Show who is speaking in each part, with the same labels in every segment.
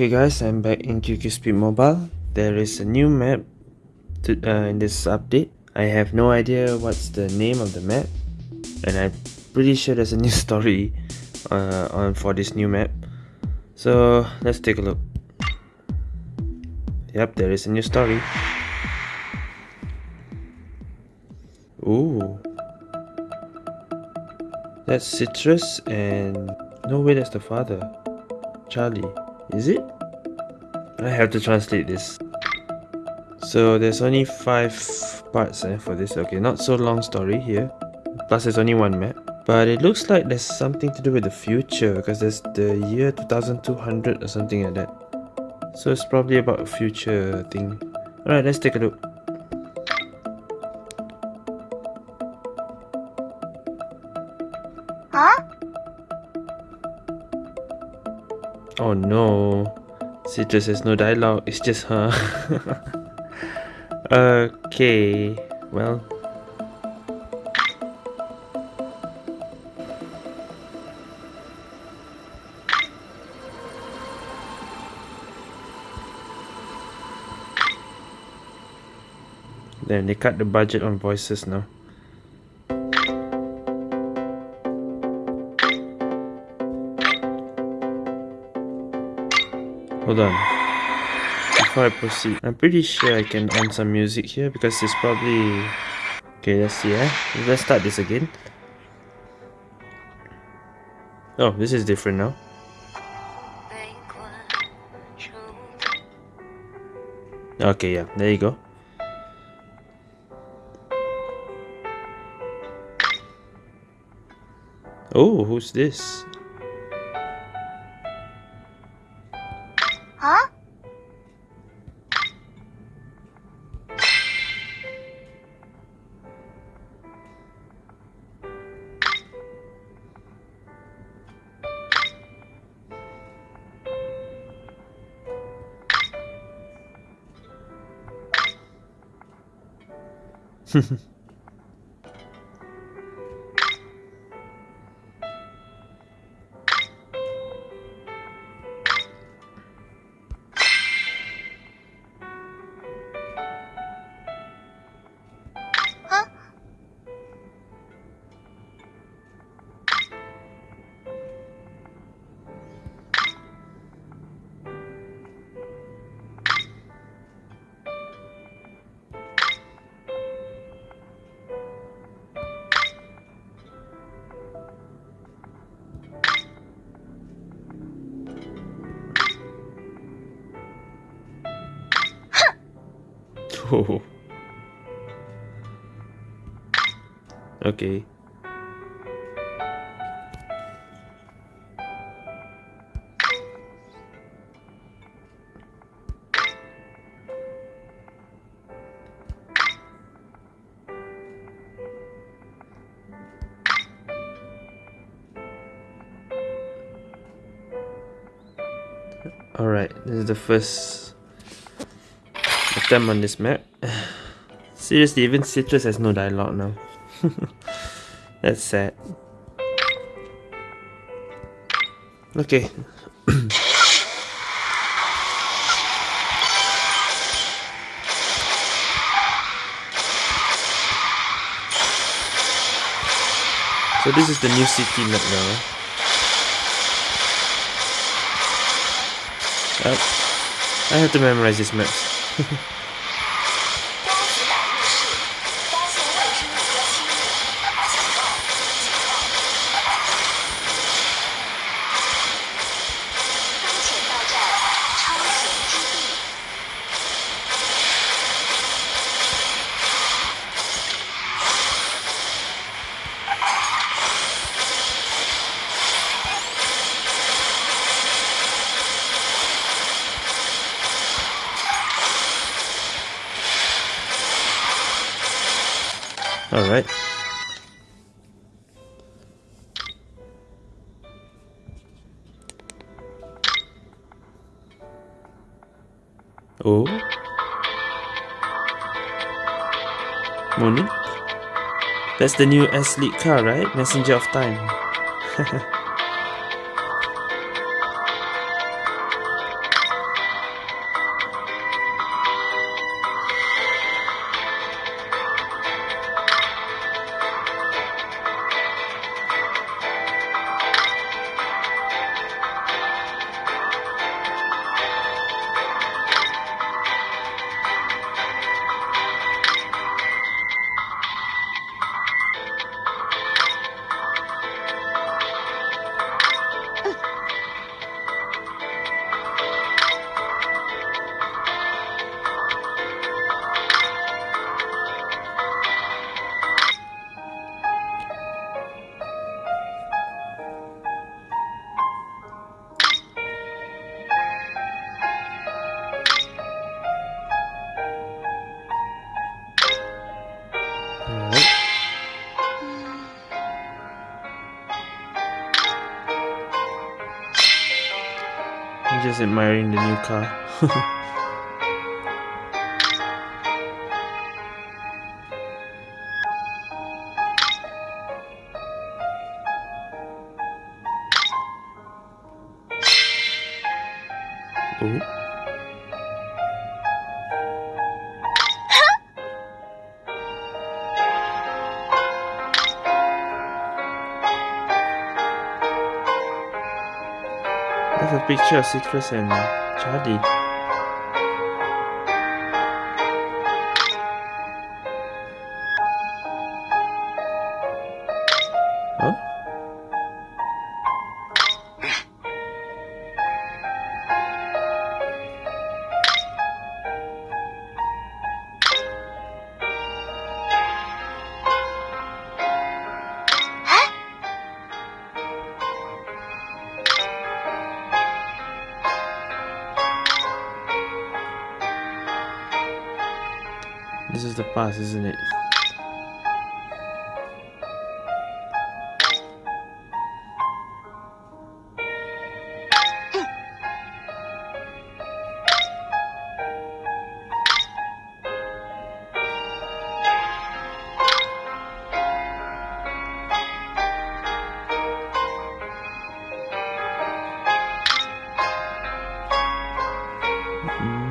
Speaker 1: Okay guys, I'm back in QQ Speed Mobile. There is a new map to, uh, in this update. I have no idea what's the name of the map and I'm pretty sure there's a new story uh, on for this new map. So let's take a look. Yep, there is a new story. Ooh. That's Citrus and... No way, that's the father. Charlie. Is it? I have to translate this. So there's only 5 parts eh, for this. Okay, not so long story here. Plus there's only one map. But it looks like there's something to do with the future because there's the year 2200 or something like that. So it's probably about a future thing. Alright, let's take a look. Citrus has no dialogue, it's just her. okay, well. Then they cut the budget on voices now. Before I proceed, I'm pretty sure I can on some music here because it's probably... Okay, let's see eh. Let's start this again. Oh, this is different now. Okay, yeah, there you go. Oh, who's this?
Speaker 2: Huh?
Speaker 1: Okay. Alright, this is the first attempt on this map. Seriously, even Citrus has no dialogue now. That's sad. Okay. so this is the new city map now. Uh, I have to memorize these maps. Alright. Oh. Morning. That's the new S-League car, right? Messenger of Time. Just admiring the new car. picture of Citrus and Charlie. Past, isn't it? Mm.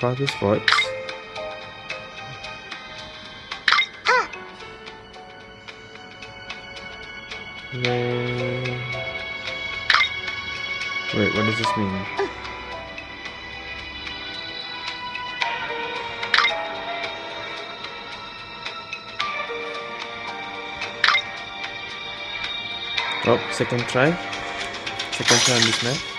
Speaker 1: Father's voice. Wait. Wait, what does this mean? Oh, second try. Second try on this map.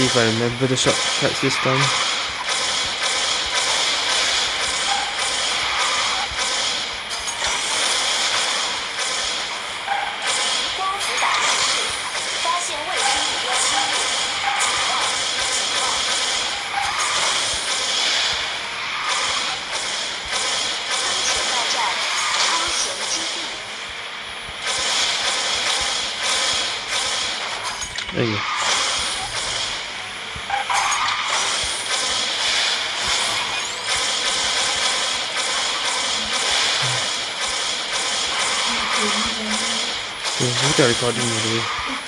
Speaker 1: See if I remember the shortcuts this time. There you go. Got recording already.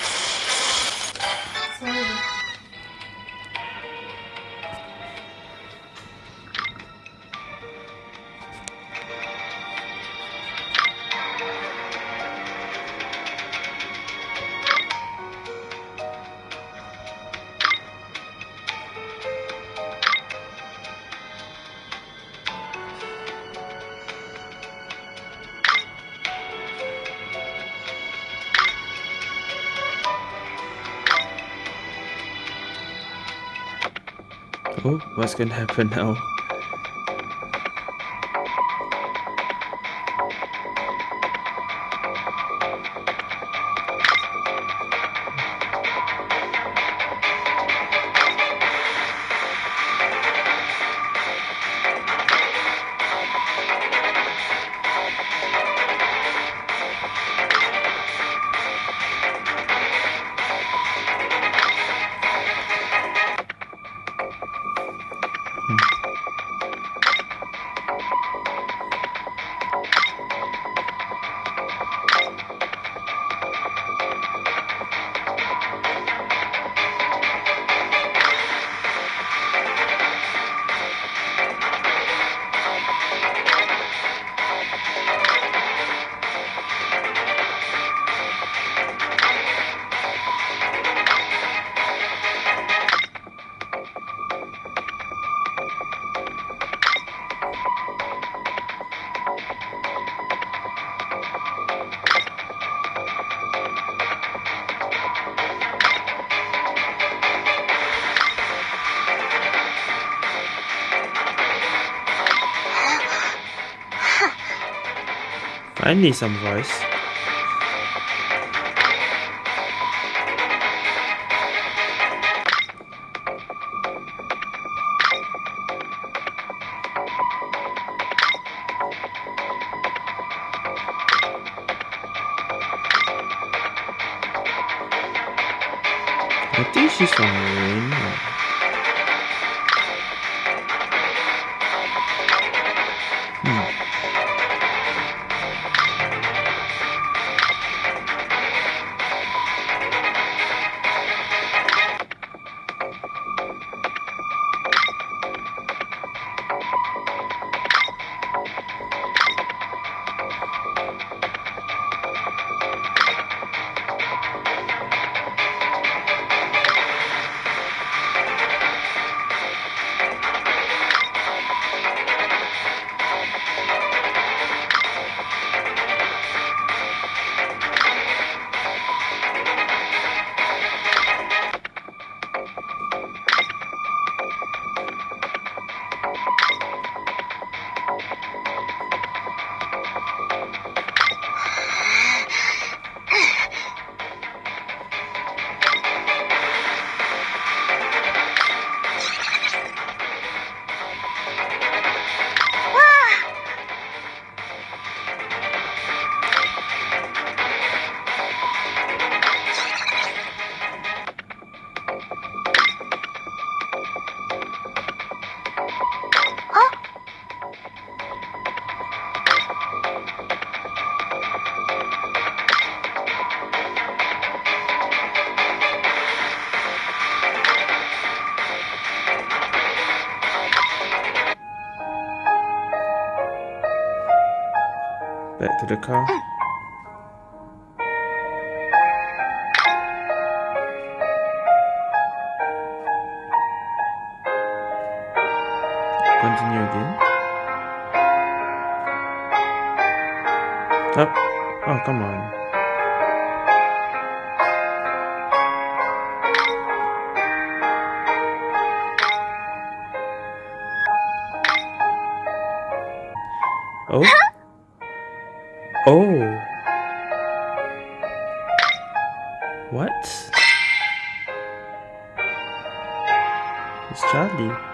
Speaker 1: Oh, what's gonna happen now? Finally, some voice. To the car. Continue again. Up. Oh, come on. What? It's Charlie.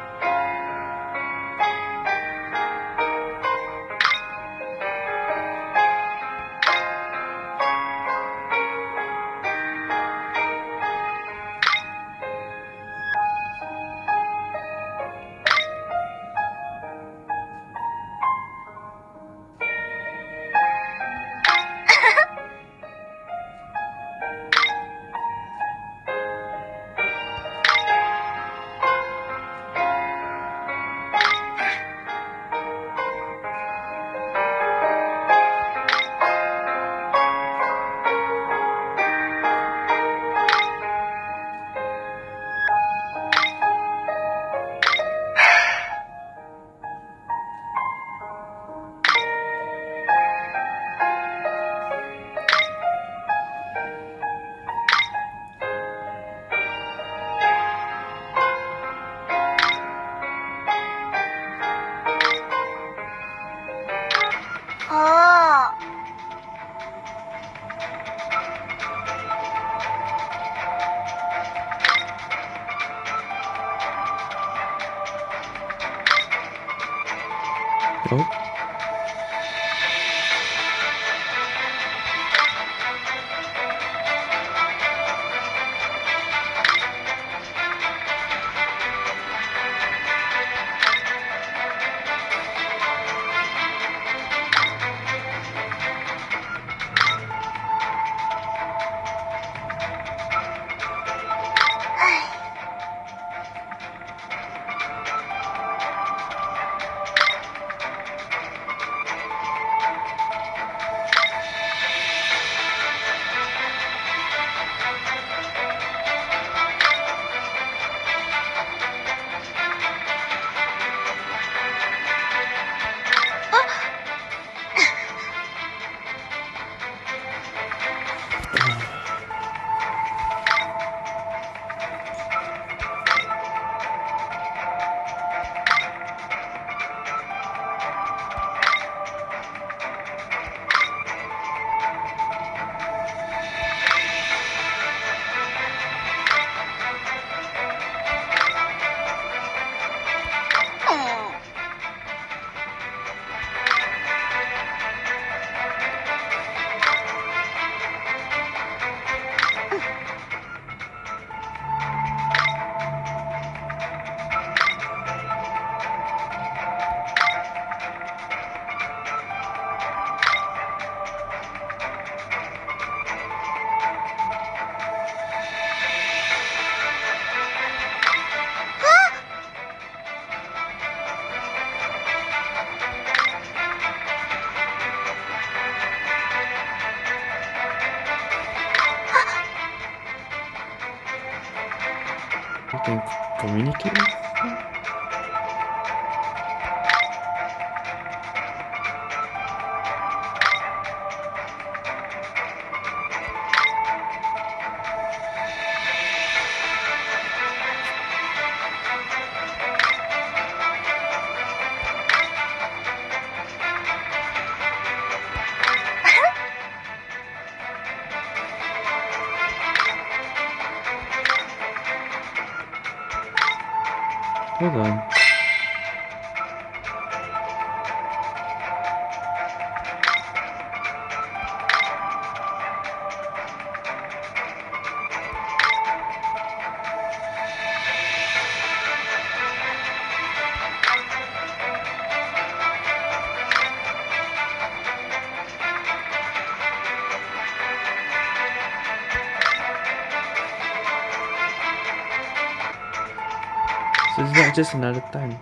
Speaker 1: Just another time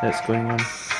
Speaker 1: that's going on?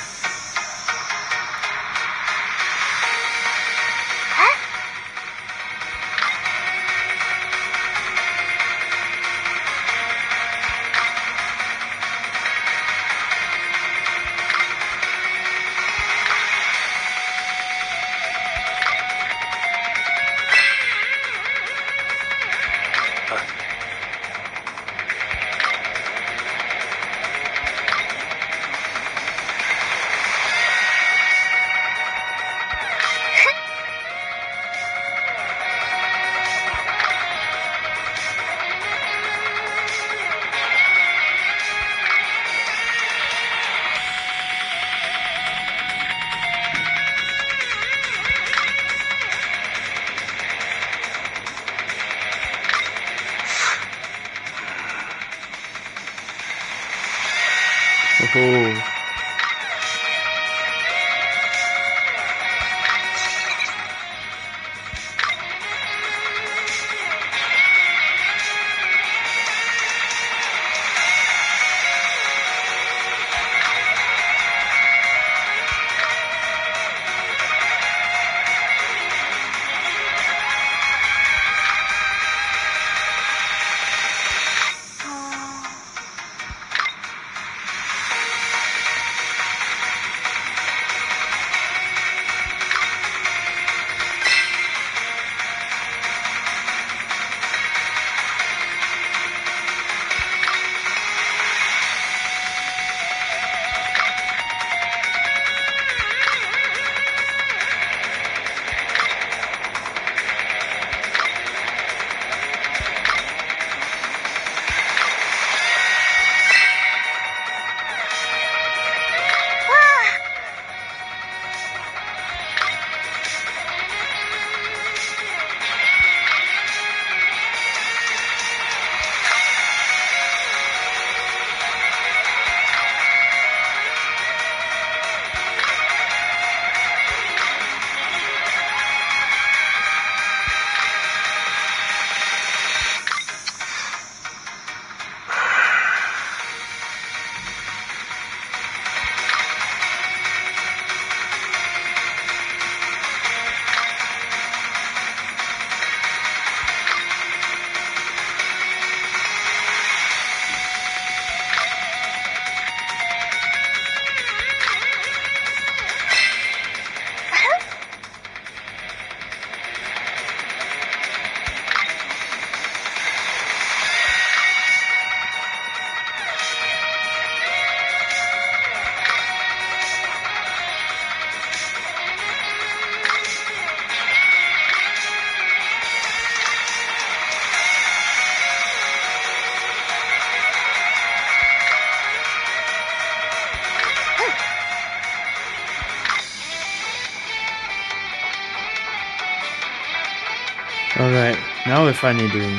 Speaker 1: We're finally doing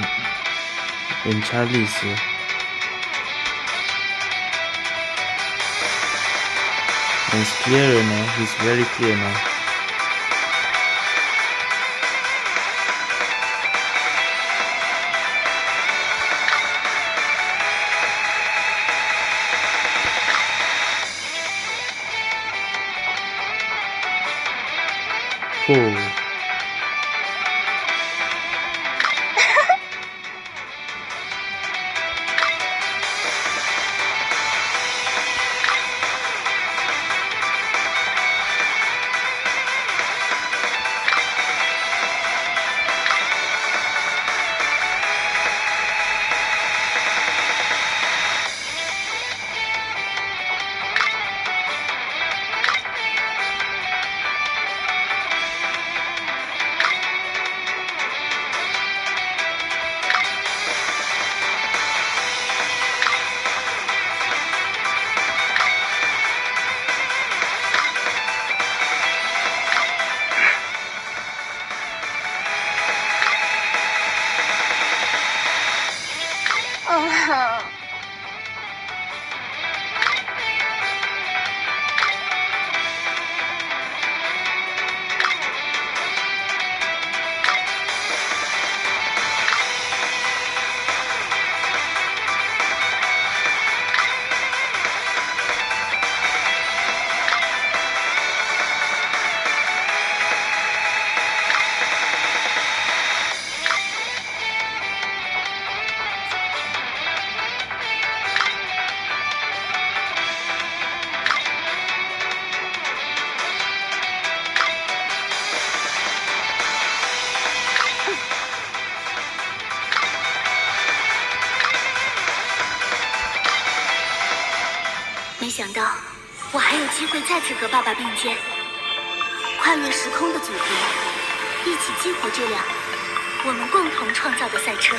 Speaker 1: in Charlie's here. And it's clearer now, he's very clear now. 想到我还有机会
Speaker 2: 再次和爸爸并肩，跨越时空的组合，一起激活这辆我们共同创造的赛车。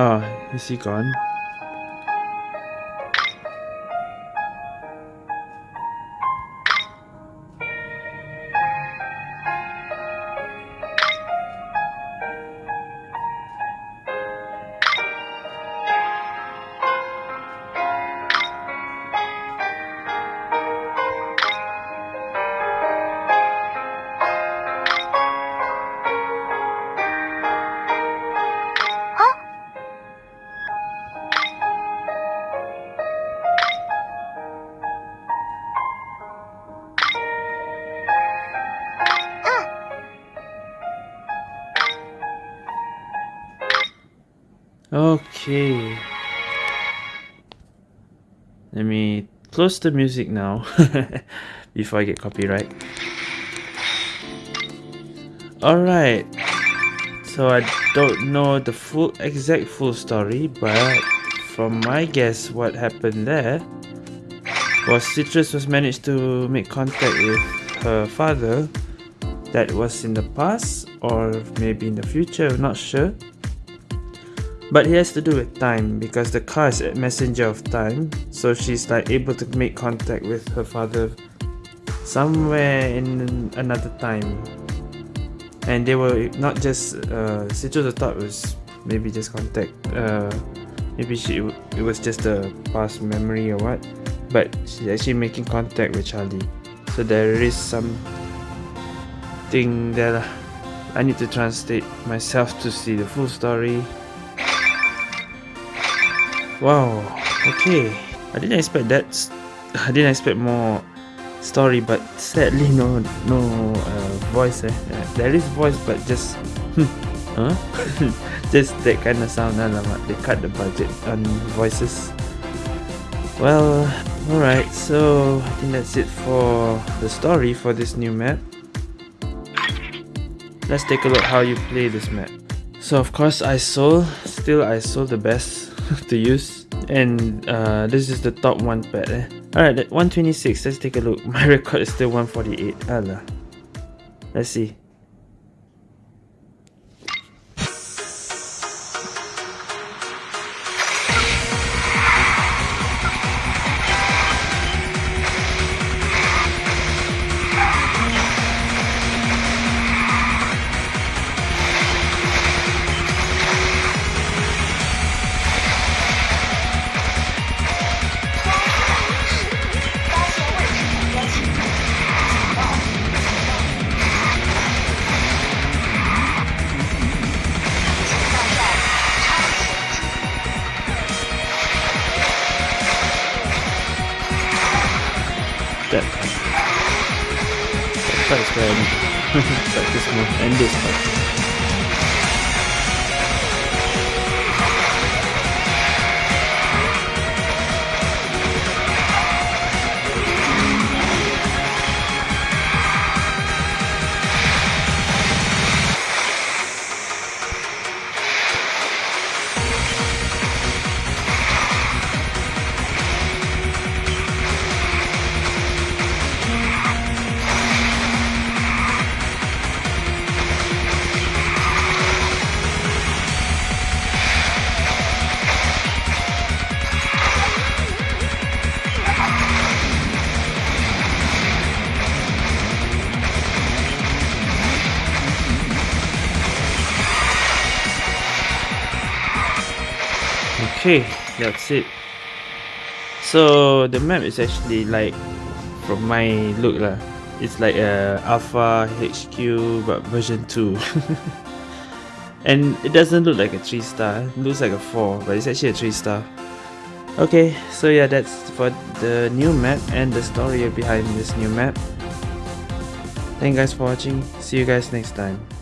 Speaker 1: Oh, is he gone? Let me close the music now before I get copyright. Alright. So I don't know the full exact full story, but from my guess what happened there was Citrus was managed to make contact with her father that was in the past or maybe in the future, not sure. But it has to do with time because the car is a messenger of time. So she's like able to make contact with her father somewhere in another time. And they were not just uh Citrus thought was maybe just contact uh maybe she it was just a past memory or what. But she's actually making contact with Charlie. So there is some thing that I need to translate myself to see the full story Wow, okay. I didn't expect that. I didn't expect more story, but sadly no no uh, voice. Eh. There is voice, but just huh? just that kind of sound. They cut the budget on voices. Well, alright. So I think that's it for the story for this new map. Let's take a look how you play this map. So of course ISOL, still ISOL the best to use and uh, this is the top one pad eh. Alright, 126, let's take a look. My record is still 148. Allah. Let's see. Okay that's it. So the map is actually like from my look lah it's like a alpha HQ but version 2 and it doesn't look like a 3 star it looks like a 4 but it's actually a 3 star. Okay so yeah that's for the new map and the story behind this new map. Thank you guys for watching. See you guys next time